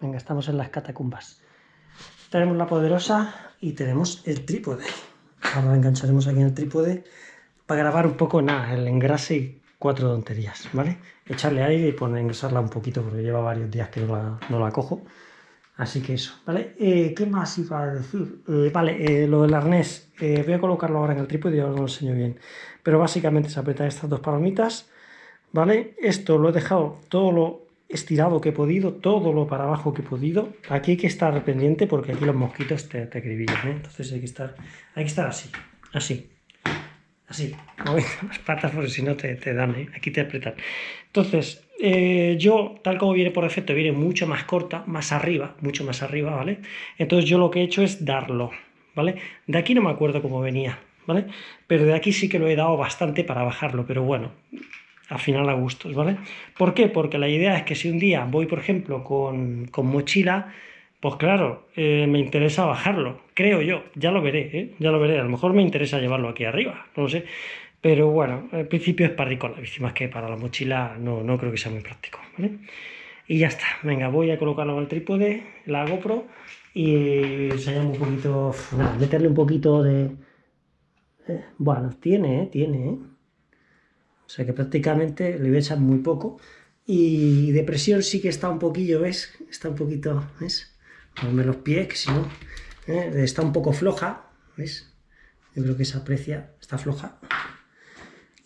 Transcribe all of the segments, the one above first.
Venga, estamos en las catacumbas. Tenemos la poderosa y tenemos el trípode. Ahora engancharemos aquí en el trípode para grabar un poco nada, el engrase y cuatro tonterías, ¿vale? Echarle aire y poner, engrasarla un poquito porque lleva varios días que no la, cojo. Así que eso, ¿vale? Eh, ¿Qué más iba a decir? Eh, vale, eh, lo del arnés, voy a colocarlo ahora en el trípode y ahora lo enseño bien. Pero básicamente se apretan estas dos palomitas, ¿vale? Esto lo he dejado todo lo estirado que he podido, todo lo para abajo que he podido. Aquí hay que estar pendiente porque aquí los mosquitos te, te acribillan, ¿eh? Entonces hay que estar, hay que estar así, así, así, moviendo las patas porque si no te, te dan, ¿eh? Aquí te apretan. Entonces, eh, yo, tal como viene por defecto, viene mucho más corta, más arriba, mucho más arriba, ¿vale? Entonces yo lo que he hecho es darlo, ¿vale? De aquí no me acuerdo cómo venía, ¿vale? Pero de aquí sí que lo he dado bastante para bajarlo, pero bueno, al final a gustos, ¿vale? ¿Por qué? Porque la idea es que si un día voy, por ejemplo, con, mochila, pues claro, eh, me interesa bajarlo, creo yo, ya lo veré, ¿eh? ya lo veré, a lo mejor me interesa llevarlo aquí arriba, no lo sé, pero bueno, al principio es para con la bici, más que para la mochila no, no creo que sea muy práctico, ¿vale? Y ya está, venga, voy a colocarlo el trípode, la GoPro, y enseñamos un poquito, meterle un poquito de... Eh, bueno, tiene, tiene. O sea que prácticamente le echar muy poco. Y de presión sí que está un poquillo, ¿ves? Está un poquito, ¿ves? Ponme los pies, que si no... ¿eh? Está un poco floja, ¿ves? Yo creo que se aprecia, está floja.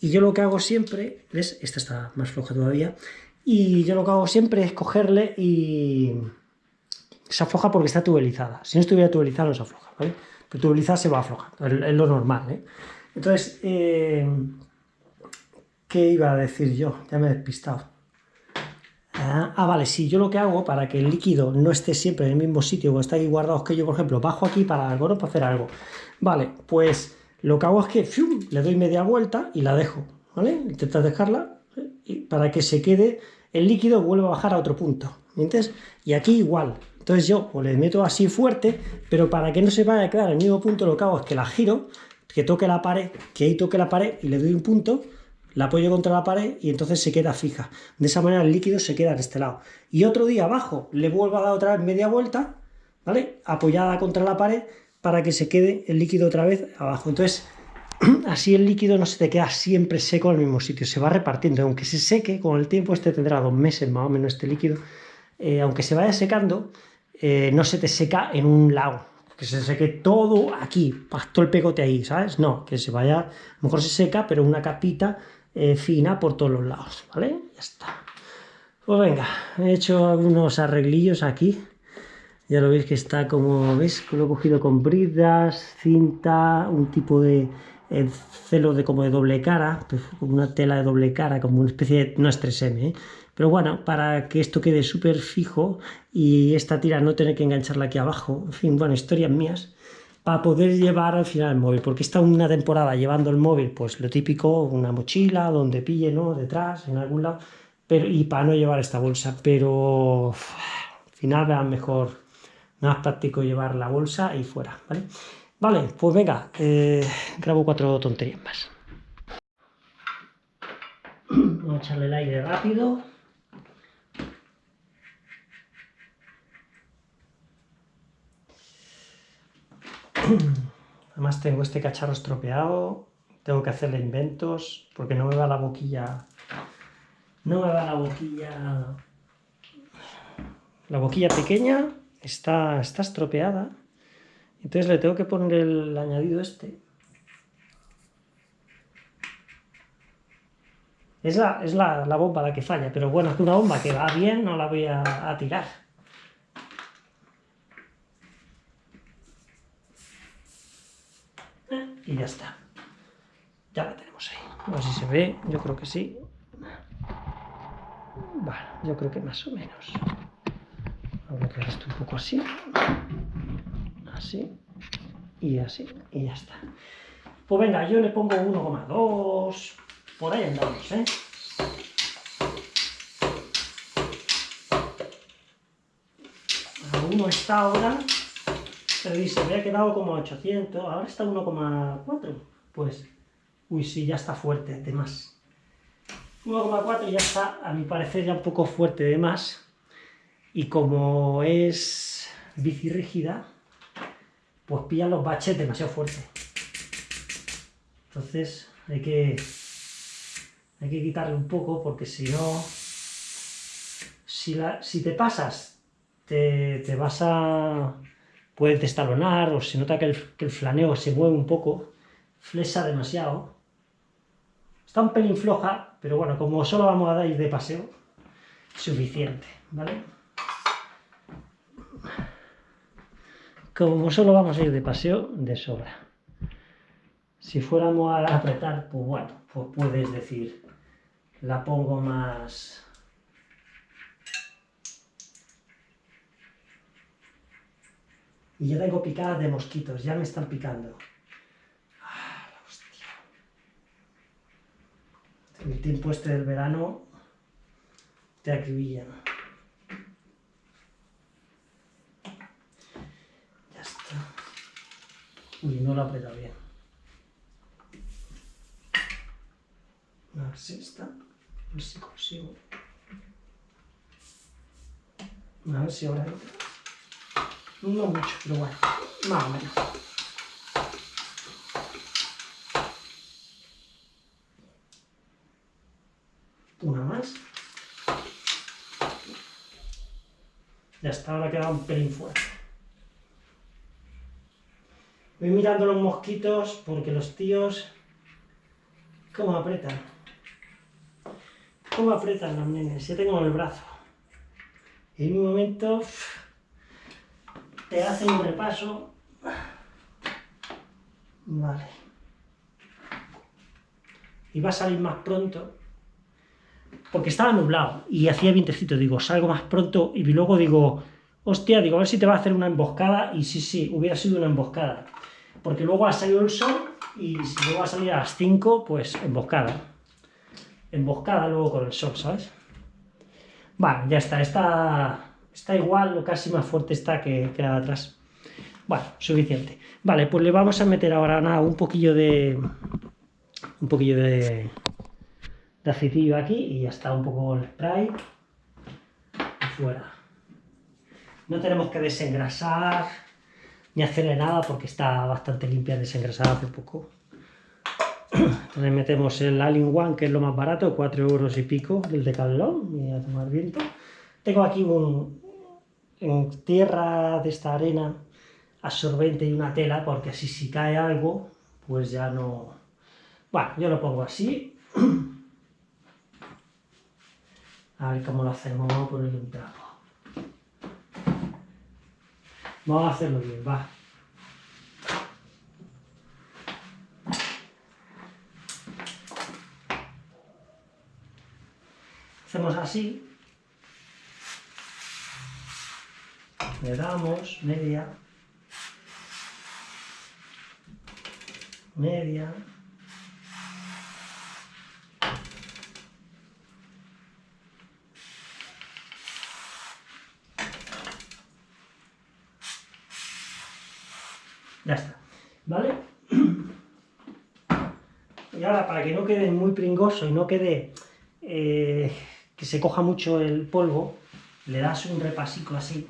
Y yo lo que hago siempre, ¿ves? Esta está más floja todavía. Y yo lo que hago siempre es cogerle y... Se afloja porque está tubelizada. Si no estuviera tubelizada no se afloja, ¿vale? Pero tubelizada se va aflojando, es lo normal, ¿eh? Entonces, eh, ¿Qué iba a decir yo? Ya me he despistado. Ah, ah, vale, sí, yo lo que hago para que el líquido no esté siempre en el mismo sitio o está ahí guardado, que yo, por ejemplo, bajo aquí para algo. Para hacer algo. Vale, pues lo que hago es que le doy media vuelta y la dejo, ¿vale? Intentas dejarla y para que se quede el líquido vuelva a bajar a otro punto, ¿entiendes? Y aquí igual. Entonces yo le meto así fuerte, pero para que no se vaya a quedar en el mismo punto, lo que hago es que la giro, que toque la pared, que ahí toque la pared y le doy un punto, la apoyo contra la pared y entonces se queda fija. De esa manera el líquido se queda en este lado. Y otro día abajo le vuelvo a dar otra vez media vuelta, ¿vale? Apoyada contra la pared para que se quede el líquido otra vez abajo. Entonces, así el líquido no se te queda siempre seco el mismo sitio, se va repartiendo. Aunque se seque, con el tiempo este tendrá dos meses más o menos este líquido, eh, aunque se vaya secando, eh, no se te seca en un lado, que se seque todo aquí, todo el pegote ahí, ¿sabes? No, que se vaya, a lo mejor se seca, pero una capita eh, fina por todos los lados, ¿vale? Ya está. Pues venga, he hecho algunos arreglillos aquí. Ya lo veis que está como, ¿ves? Lo he cogido con bridas, cinta, un tipo de eh, celo de como de doble cara, pues, una tela de doble cara, como una especie de, no es 3M, ¿eh? pero bueno, para que esto quede súper fijo y esta tira no tener que engancharla aquí abajo, en fin, bueno, historias mías, para poder llevar al final el móvil, porque está una temporada llevando el móvil, pues lo típico, una mochila, donde pille, ¿no? Detrás, en algún lado, pero, y para no llevar esta bolsa, pero al final vean mejor, más práctico llevar la bolsa y fuera, ¿vale? Vale, pues venga, eh, grabo cuatro tonterías más. Vamos a echarle el aire rápido. Además tengo este cacharro estropeado, tengo que hacerle inventos, porque no me va la boquilla... No me va la boquilla... La boquilla pequeña está, está estropeada, entonces le tengo que poner el añadido este. Es la, es la, bomba la que falla, pero bueno, es una bomba que va bien, no la voy a tirar. Y ya está. Ya la tenemos ahí. A ver si se ve, yo creo que sí. Bueno, yo creo que más o menos. Vamos a quedar esto un poco así. Así. Y así. Y ya está. Pues venga, yo le pongo 1,2. Por ahí andamos, ¿eh? uno está ahora pero dice, me ha quedado como 800, ahora está 1,4. Pues, uy, sí, ya está fuerte de más. 1,4 ya está, a mi parecer, ya un poco fuerte de más. y como es bici rígida, pues pilla los baches demasiado fuerte. Entonces hay que, hay que quitarle un poco porque si no, si, la, si te pasas, te, te, vas a... puedes destalonar o se nota que el, que el flaneo se mueve un poco, flexa demasiado. Está un pelín floja, pero bueno, como solo vamos a ir de paseo, suficiente, ¿vale? Como solo vamos a ir de paseo, de sobra. Si fuéramos a apretar, pues bueno, pues puedes decir, la pongo más... Y ya tengo picadas de mosquitos, ya me están picando. Ah, hostia. El tiempo este del verano te acribillan. Ya está. Uy, no lo aprieta bien. A ver si está. A ver si consigo. A ver si ahora. No mucho, pero bueno, más o menos. Una más. Ya está, ahora queda un pelín fuerte. Voy mirando los mosquitos porque los tíos... ¿Cómo apretan? ¿Cómo apretan los nenes? Ya tengo el brazo. En un momento te hacen un repaso. Vale. Y va a salir más pronto porque estaba nublado y hacía vientecito, digo, salgo más pronto y luego digo, hostia, digo, a ver si te va a hacer una emboscada y sí, sí, hubiera sido una emboscada. Porque luego ha salido el sol y si luego va a salir a las 5, pues emboscada. Emboscada luego con el sol, ¿sabes? Bueno, ya está, está, está igual o casi más fuerte está que, que la de atrás. Bueno, suficiente. Vale, pues le vamos a meter ahora nada, un poquillo de... un poquillo de de aceitillo aquí y ya está un poco el spray fuera. No tenemos que desengrasar ni hacerle nada porque está bastante limpia, desengrasada hace poco. Entonces metemos el Alien One, que es lo más barato, 4 euros y pico, del Decathlon, y a tomar viento. Tengo aquí un, en tierra de esta arena absorbente y una tela, porque así si cae algo, pues ya no... Bueno, yo lo pongo así. A ver cómo lo hacemos, vamos a ponerle un trapo. Vamos a hacerlo bien, va. Hacemos así. Le damos media. Media. Ya está, ¿vale? Y ahora, para que no quede muy pringoso y no quede eh, que se coja mucho el polvo, le das un repasico así.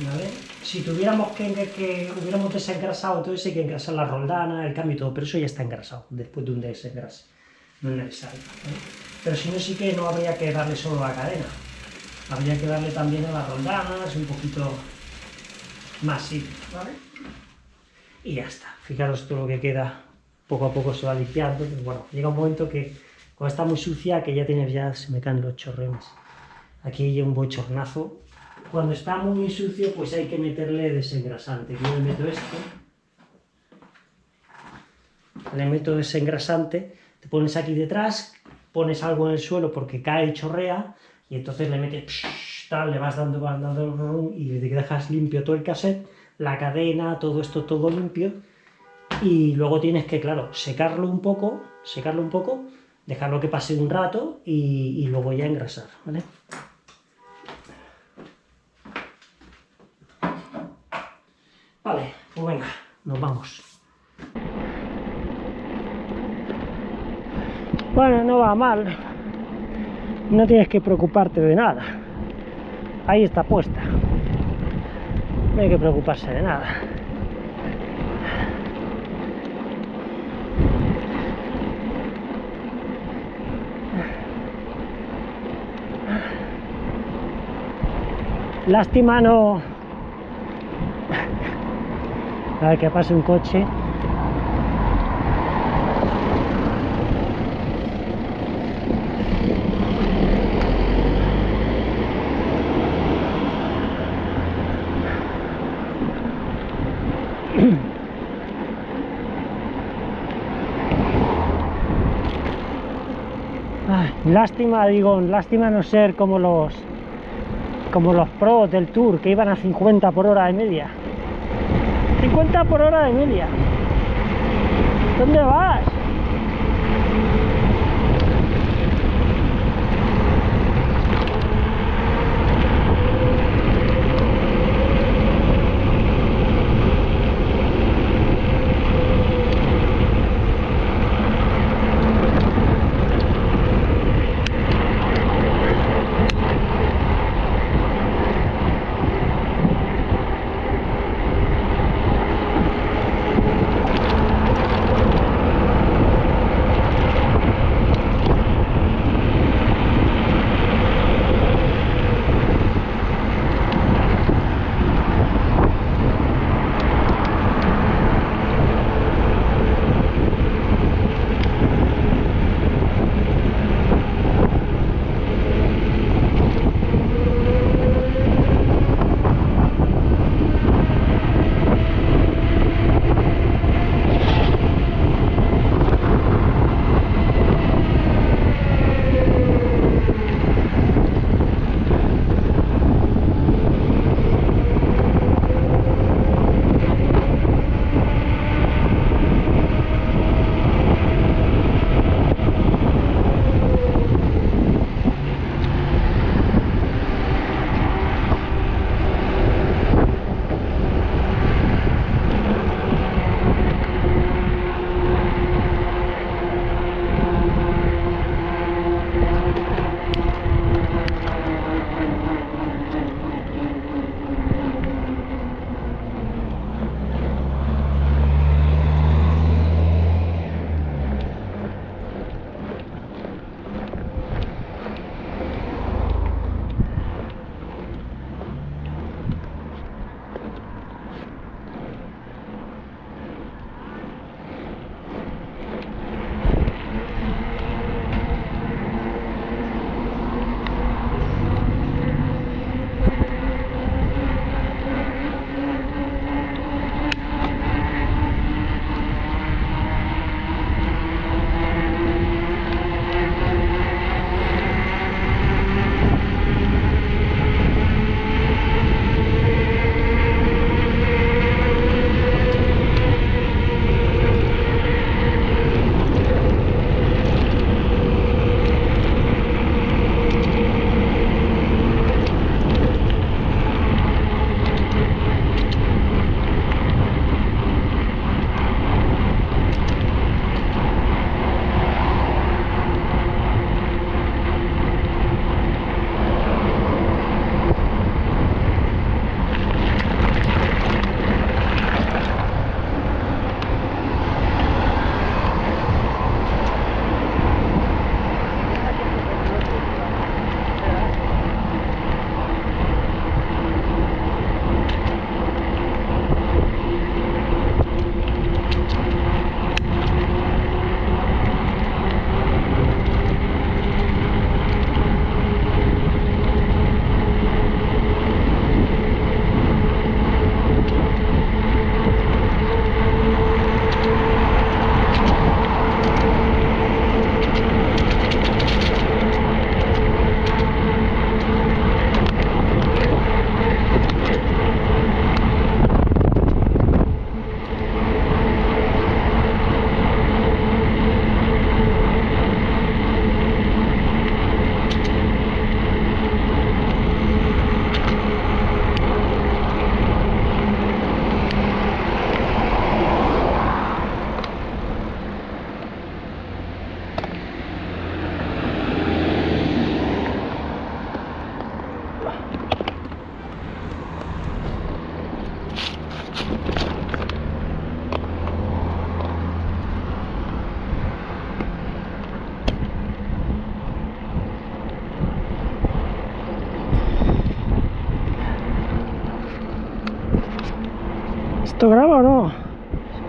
¿Vale? Si tuviéramos que, que, hubiéramos desengrasado, entonces hay que engrasar la roldana, el cambio y todo, pero eso ya está engrasado después de un desengrase. No es necesario. Pero si no, sí que no habría que darle solo la cadena. Habría que darle también a las roldanas, un poquito más sí, ¿vale? Y ya está. Fijaros todo lo que queda, poco a poco se va limpiando, bueno, llega un momento que cuando está muy sucia, que ya tienes ya, se me caen los chorreones. Aquí hay un bochornazo. Cuando está muy sucio, pues hay que meterle desengrasante. Yo le meto esto, le meto desengrasante, te pones aquí detrás, pones algo en el suelo porque cae y chorrea, y entonces le metes le vas dando, vas dando y dejas limpio todo el cassette, la cadena, todo esto todo limpio y luego tienes que, claro, secarlo un poco, secarlo un poco, dejarlo que pase un rato y, y luego ya engrasar. Vale, pues venga, nos vamos. Bueno, no va mal. No tienes que preocuparte de nada. ahí está puesta. No hay que preocuparse de nada. Lástima no... A ver que pase un coche. lástima, digo, lástima no ser como los como los pros del Tour que iban a 50 por hora de media. 50 por hora de media. ¿Dónde vas?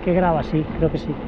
Que graba, sí, creo que sí.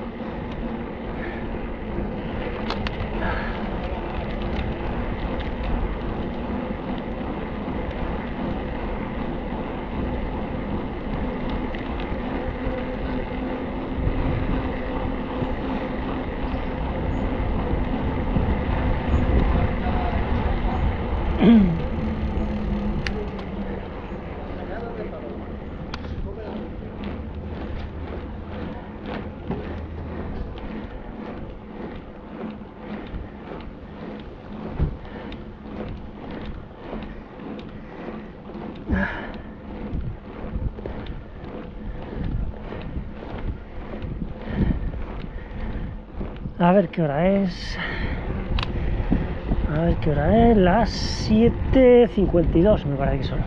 A ver qué hora es. A ver qué hora es. Las 7.52 me parece que son.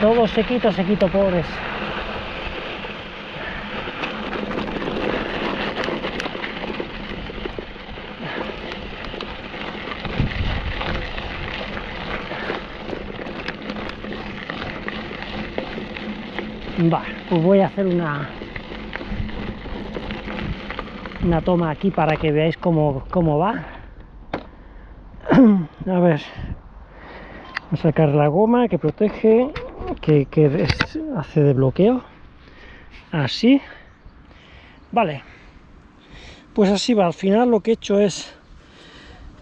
Todo sequito, sequito, pobres. Va, pues voy a hacer una una toma aquí para que veáis cómo, cómo va. A ver, a sacar la goma que protege, que, que hace de bloqueo. Así. Vale. Pues así va. Al final lo que he hecho es,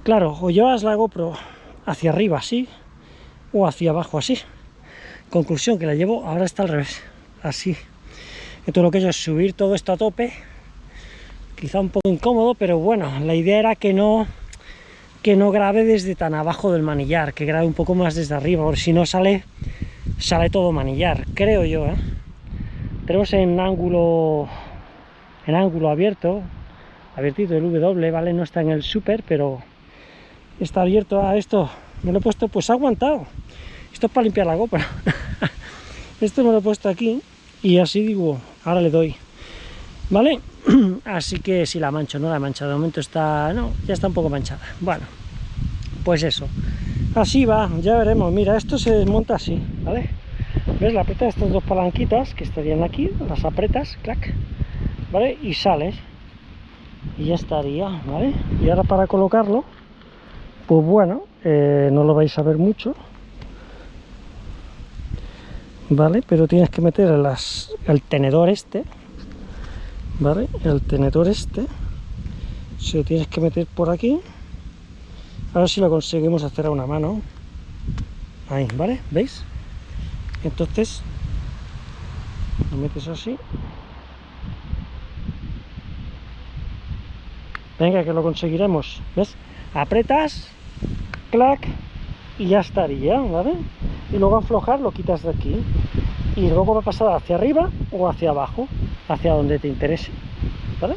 claro, o llevas la GoPro hacia arriba así, o hacia abajo así. Conclusión, que la llevo, ahora está al revés, así. Entonces lo que he hecho es subir todo esto a tope, quizá un poco incómodo, pero bueno, la idea era que no que no grabe desde tan abajo del manillar, que grabe un poco más desde arriba, porque si no sale, sale todo manillar, creo yo, ¿eh? Tenemos en ángulo, en ángulo abierto, abiertito el W, ¿vale? No está en el super, pero está abierto a esto. Me lo he puesto, pues ha aguantado. Esto es para limpiar la GoPro. esto me lo he puesto aquí y así digo, ahora le doy. ¿Vale? así que si la mancho, no la mancha, de momento está, no, ya está un poco manchada. Bueno, pues eso. Así va, ya veremos. Mira, esto se desmonta así, ¿vale? ¿Ves? La aprieta estas dos palanquitas que estarían aquí, las apretas, clac, ¿vale? Y sales. Y ya estaría, ¿vale? Y ahora para colocarlo, pues bueno, eh, no lo vais a ver mucho, ¿vale? Pero tienes que meter el tenedor este, ¿vale? El tenedor este se lo tienes que meter por aquí, A ver si lo conseguimos hacer a una mano. Ahí, ¿vale? ¿Veis? Entonces, lo metes así. Venga, que lo conseguiremos. ¿Ves? Apretas, clac, y ya estaría, ¿vale? Y luego aflojar lo quitas de aquí. Y luego va a pasar hacia arriba o hacia abajo, hacia donde te interese, ¿vale?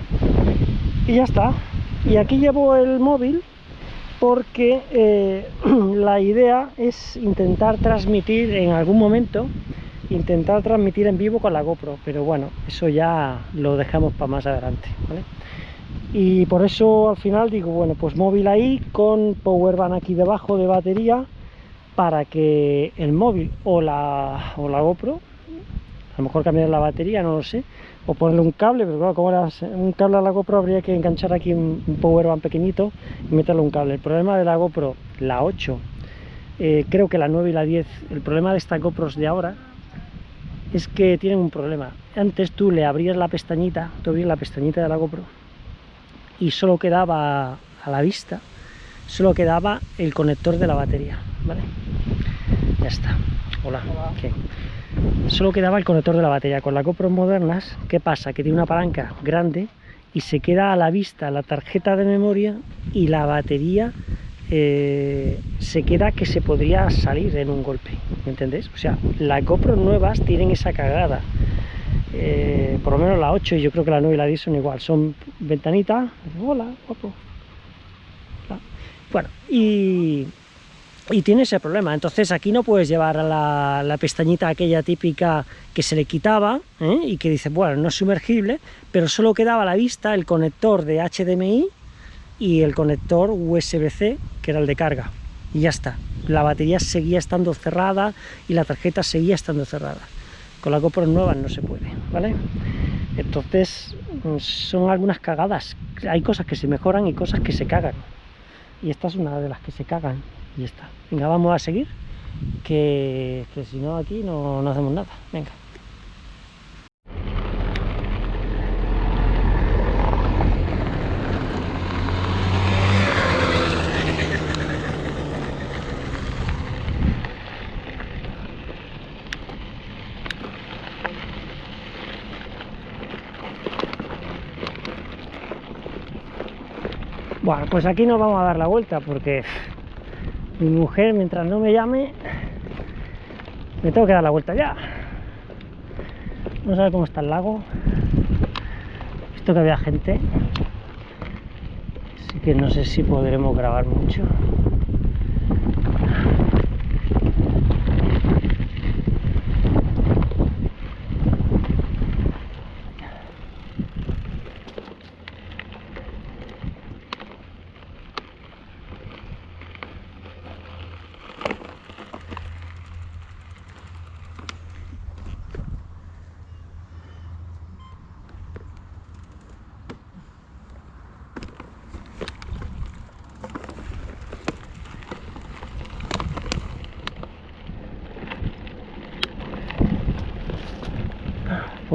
Y ya está. Y aquí llevo el móvil porque eh, la idea es intentar transmitir en algún momento, intentar transmitir en vivo con la GoPro, pero bueno, eso ya lo dejamos para más adelante, ¿vale? Y por eso al final digo, bueno, pues móvil ahí con powerbank aquí debajo de batería para que el móvil o la, o la GoPro, a lo mejor cambiar la batería, no lo sé, o ponerle un cable, pero claro, como era un cable a la GoPro habría que enganchar aquí un, un powerbank pequeñito y meterle un cable. El problema de la GoPro, la 8, eh, creo que la 9 y la 10, el problema de estas GoPros de ahora es que tienen un problema. Antes tú le abrías la pestañita, tú abrías la pestañita de la GoPro y solo quedaba a la vista, solo quedaba el conector de la batería, ¿vale? Ya está. Hola. Solo quedaba el conector de la batería. Con las GoPro modernas, ¿qué pasa? Que tiene una palanca grande y se queda a la vista la tarjeta de memoria y la batería eh, se queda que se podría salir en un golpe, ¿me entendéis? O sea, las GoPro nuevas tienen esa cagada. Eh, por lo menos la 8 y yo creo que la 9 y la 10 son igual, son ventanitas, hola, guapo. Bueno, y, y tiene ese problema, entonces aquí no puedes llevar la, la pestañita aquella típica que se le quitaba ¿eh? y que dice, bueno, no es sumergible, pero solo quedaba a la vista el conector de HDMI y el conector USB-C, que era el de carga, y ya está. La batería seguía estando cerrada y la tarjeta seguía estando cerrada. Con la GoPro nueva no se puede, ¿vale? Entonces, son algunas cagadas. Hay cosas que se mejoran y cosas que se cagan. Y esta es una de las que se cagan. Y está. Venga, vamos a seguir. Que, si no aquí no, no hacemos nada. Venga. Bueno, pues aquí nos vamos a dar la vuelta porque mi mujer, mientras no me llame, me tengo que dar la vuelta ya. No sabe cómo está el lago. Visto que había gente. Así que no sé si podremos grabar mucho.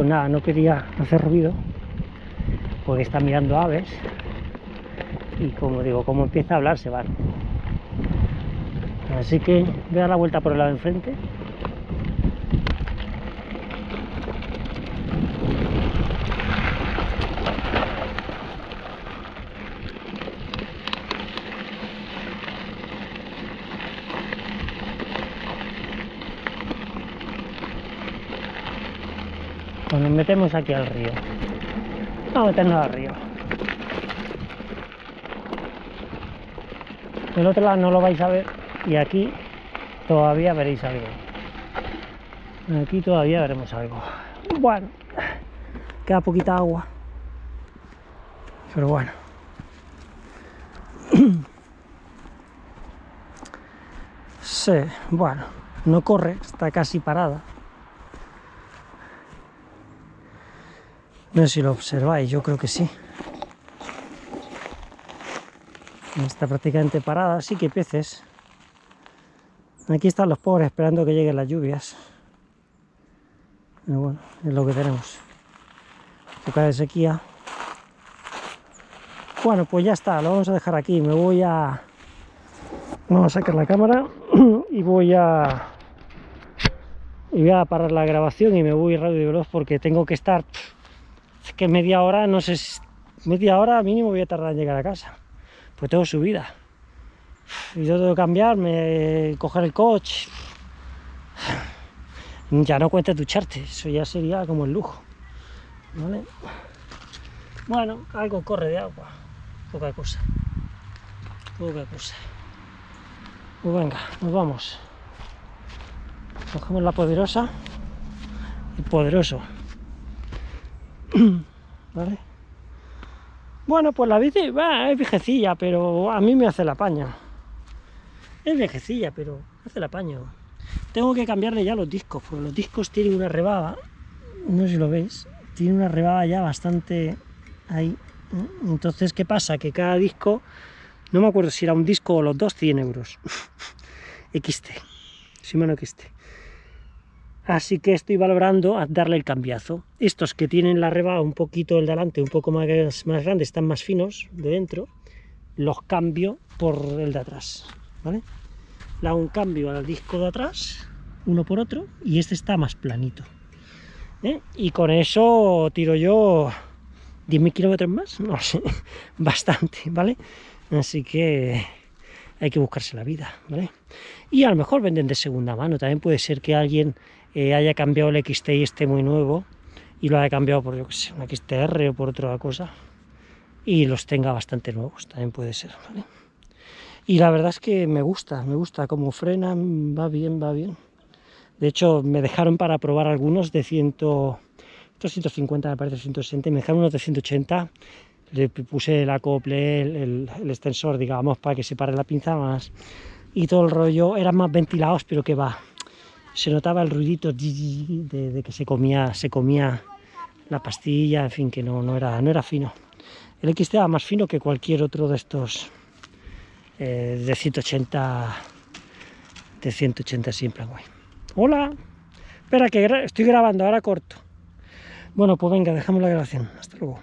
Pues nada, no quería hacer ruido porque está mirando aves y como digo, como empieza a hablar se van. Así que voy a dar la vuelta por el lado de enfrente. Pues nos metemos aquí al río. Vamos a meternos al río. Del otro lado no lo vais a ver y aquí todavía veréis algo. Aquí todavía veremos algo. Bueno, queda poquita agua. Pero bueno. Sí, bueno, no corre, está casi parada. No sé si lo observáis, yo creo que sí. Está prácticamente parada, sí que peces. Aquí están los pobres esperando que lleguen las lluvias. Pero bueno, es lo que tenemos. Época de sequía. Bueno, pues ya está, lo vamos a dejar aquí. Me voy a, Vamos a sacar la cámara y voy a y voy a parar la grabación y me voy radio veloz porque tengo que estar que media hora, no sé, media hora mínimo voy a tardar en llegar a casa. Pues tengo subida. Y yo tengo que cambiarme, coger el coche. Ya no cuentes ducharte, eso ya sería como el lujo. Bueno, algo corre de agua. Poca cosa. Poca cosa. Pues venga, nos vamos. Cogemos la poderosa y poderoso. ¿Vale? Bueno, pues la bici es viejecilla, pero a mí me hace la paña. Es viejecilla, pero hace la paña. Tengo que cambiarle ya los discos, porque los discos tienen una rebaba, no sé si lo veis, tiene una rebaba ya bastante ahí. Entonces, ¿qué pasa? Que cada disco, no me acuerdo si era un disco o los dos, 100 euros. XT, Shimano XT. Así que estoy valorando a darle el cambiazo. Estos que tienen la rebaba un poquito el delante, un poco más, más grande, están más finos de dentro, los cambio por el de atrás. ¿vale? Le hago un cambio al disco de atrás, uno por otro, y este está más planito. ¿eh? Y con eso tiro yo 10.000 kilómetros más, no sé, bastante, ¿vale? Así que hay que buscarse la vida, ¿vale? Y a lo mejor venden de segunda mano, también puede ser que alguien eh, haya cambiado el XT y esté muy nuevo y lo haya cambiado por, yo que sé, un XTR o por otra cosa y los tenga bastante nuevos, también puede ser, ¿vale? Y la verdad es que me gusta, me gusta cómo frena, va bien, va bien. De hecho, me dejaron para probar algunos de 100, 150, me parece 160, me dejaron unos de 180, le puse el acople, el, el, extensor, digamos, para que se pare la pinza más, y todo el rollo, eran más ventilados, pero que va, se notaba el ruidito de, que se comía, se comía la pastilla, en fin, que no, no, era, no era fino. El XT era más fino que cualquier otro de estos eh, de 180 de 180 siempre guay. Hola, espera que estoy grabando, ahora corto. Bueno, pues venga, dejamos la grabación. Hasta luego.